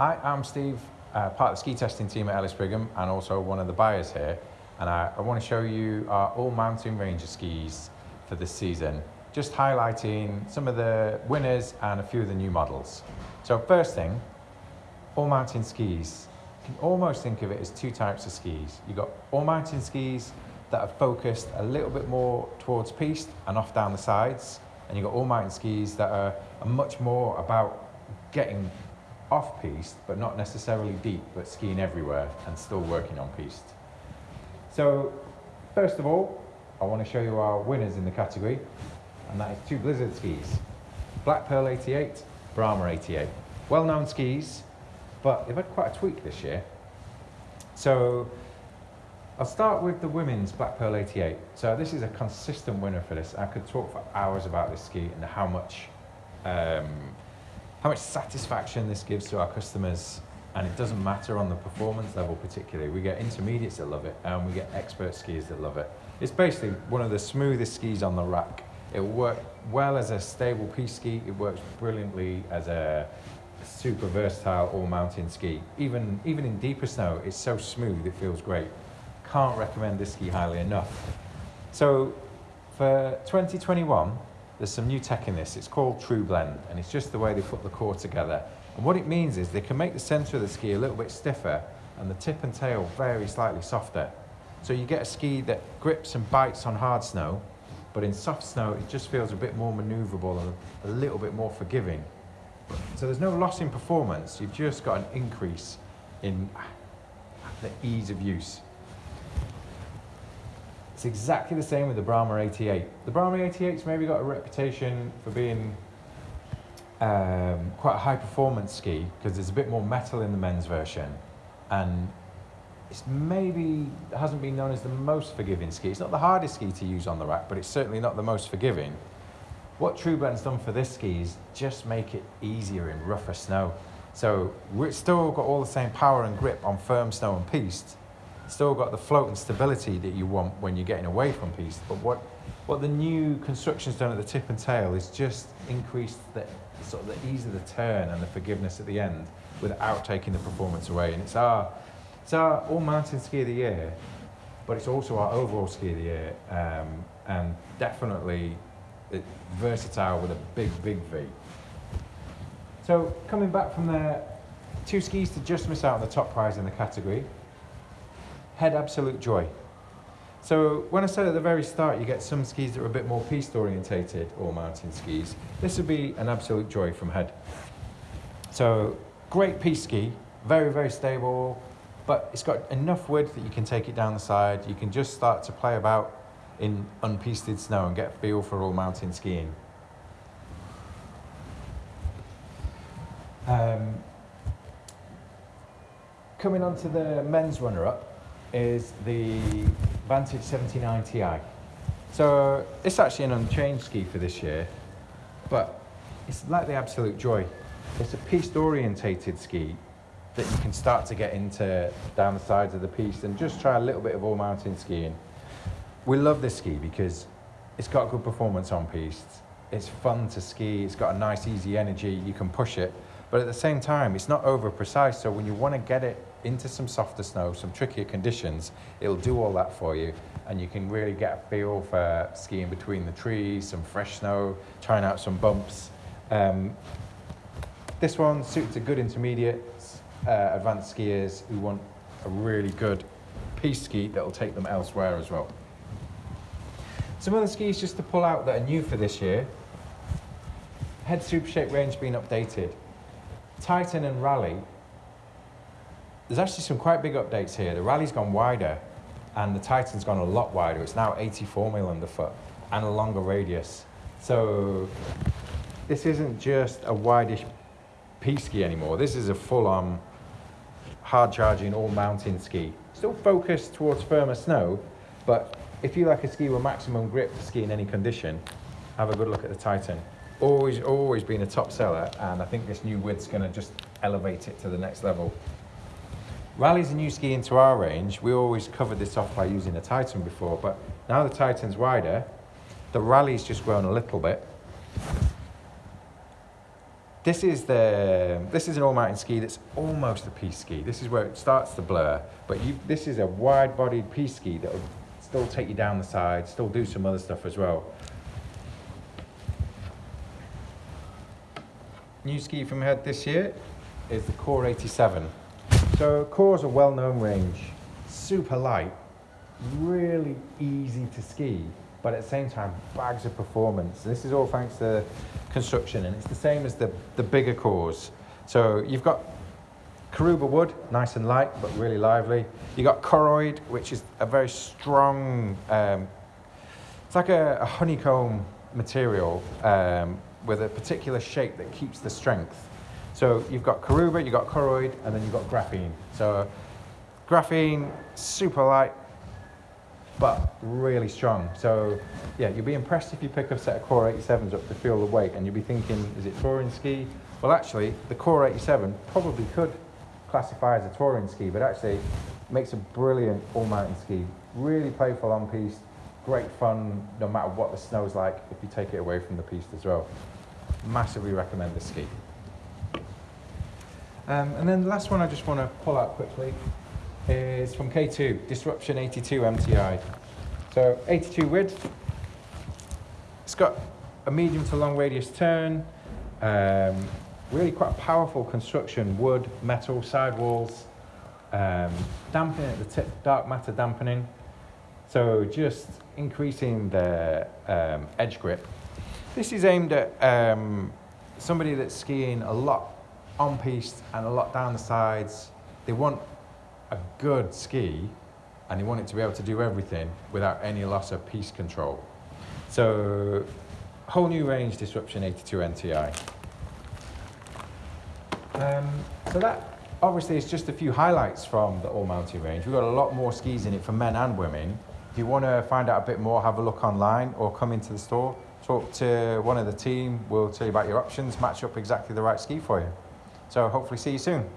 Hi, I'm Steve, uh, part of the ski testing team at Ellis Brigham and also one of the buyers here. And I, I want to show you our all mountain ranger skis for this season, just highlighting some of the winners and a few of the new models. So first thing, all mountain skis. You can almost think of it as two types of skis. You've got all mountain skis that are focused a little bit more towards piste and off down the sides. And you've got all mountain skis that are, are much more about getting off piste, but not necessarily deep, but skiing everywhere and still working on piste. So, first of all, I want to show you our winners in the category, and that is two Blizzard skis. Black Pearl 88, Brahma 88. Well-known skis, but they've had quite a tweak this year. So, I'll start with the women's Black Pearl 88. So this is a consistent winner for this. I could talk for hours about this ski and how much um, how much satisfaction this gives to our customers and it doesn't matter on the performance level particularly. We get intermediates that love it and we get expert skiers that love it. It's basically one of the smoothest skis on the rack. It will work well as a stable piste ski. It works brilliantly as a super versatile all mountain ski. Even, even in deeper snow, it's so smooth, it feels great. Can't recommend this ski highly enough. So for 2021, there's some new tech in this. It's called True Blend, and it's just the way they put the core together. And what it means is they can make the center of the ski a little bit stiffer and the tip and tail very slightly softer. So you get a ski that grips and bites on hard snow, but in soft snow, it just feels a bit more maneuverable and a little bit more forgiving. So there's no loss in performance, you've just got an increase in the ease of use. It's exactly the same with the Brahma 88. The Brahma 88's maybe got a reputation for being um, quite a high performance ski because there's a bit more metal in the men's version and it's maybe hasn't been known as the most forgiving ski. It's not the hardest ski to use on the rack, but it's certainly not the most forgiving. What True Blend's done for this ski is just make it easier in rougher snow. So we've still got all the same power and grip on firm snow and piste, still got the float and stability that you want when you're getting away from piste. But what, what the new construction's done at the tip and tail is just increased the sort of the ease of the turn and the forgiveness at the end without taking the performance away. And it's our, it's our all mountain ski of the year, but it's also our overall ski of the year. Um, and definitely it, versatile with a big, big V. So coming back from there, two skis to just miss out on the top prize in the category head Absolut Joy. So when I said at the very start, you get some skis that are a bit more piste orientated or mountain skis. This would be an Absolut Joy from head. So great piste ski, very, very stable, but it's got enough width that you can take it down the side. You can just start to play about in unpisted snow and get a feel for all mountain skiing. Um, coming on to the men's runner-up, is the Vantage 79 Ti. So it's actually an unchanged ski for this year, but it's like the Absolut Joy. It's a piste orientated ski that you can start to get into down the sides of the piste and just try a little bit of all mountain skiing. We love this ski because it's got good performance on piste. It's fun to ski. It's got a nice easy energy. You can push it, but at the same time, it's not over precise. So when you want to get it into some softer snow, some trickier conditions, it'll do all that for you. And you can really get a feel for skiing between the trees, some fresh snow, trying out some bumps. Um, this one suits a good intermediates, uh, advanced skiers who want a really good piste ski that'll take them elsewhere as well. Some other skis just to pull out that are new for this year. Head Super Shape range being updated. Titan and Rally there's actually some quite big updates here. The Rally's gone wider and the Titan's gone a lot wider. It's now 84 mil underfoot and a longer radius. So this isn't just a wideish piste ski anymore. This is a full-on hard charging all mountain ski. Still focused towards firmer snow, but if you like a ski with maximum grip to ski in any condition, have a good look at the Titan. Always, always been a top seller, and I think this new width's gonna just elevate it to the next level. Rally's a new ski into our range. We always covered this off by using a Titan before, but now the Titan's wider, the Rally's just grown a little bit. This is the this is an all-mountain ski that's almost a piste ski. This is where it starts to blur, but you this is a wide-bodied piste ski that will still take you down the side, still do some other stuff as well. New ski from Head this year is the Kore 87. So Kore is a well-known range, super light, really easy to ski, but at the same time, bags of performance. This is all thanks to construction, and it's the same as the, the bigger Kores. So you've got Karuba wood, nice and light, but really lively. You've got Koroyd, which is a very strong, um, it's like a, a honeycomb material um, with a particular shape that keeps the strength. So you've got Karuba, you've got Koroyd, and then you've got graphene. So graphene, super light, but really strong. So yeah, you'll be impressed if you pick up a set of Kore 87s up to feel the weight and you'll be thinking, is it touring ski? Well actually, the Kore 87 probably could classify as a touring ski, but actually makes a brilliant all-mountain ski. Really playful on piste, great fun no matter what the snow's like if you take it away from the piste as well. Massively recommend this ski. Um, and then the last one I just want to pull out quickly is from K2, Disruption 82 MTI. So 82 width. It's got a medium to long radius turn. Um, really quite a powerful construction, wood, metal, sidewalls. Um, dampening at the tip, dark matter dampening. So just increasing the um, edge grip. This is aimed at um, somebody that's skiing a lot on piste and a lot down the sides. They want a good ski and they want it to be able to do everything without any loss of piste control. So whole new range Disruption 82 MTI. Um, so that obviously is just a few highlights from the all mountain range. We've got a lot more skis in it for men and women. If you want to find out a bit more, have a look online or come into the store, talk to one of the team. We'll tell you about your options, match up exactly the right ski for you. So hopefully see you soon.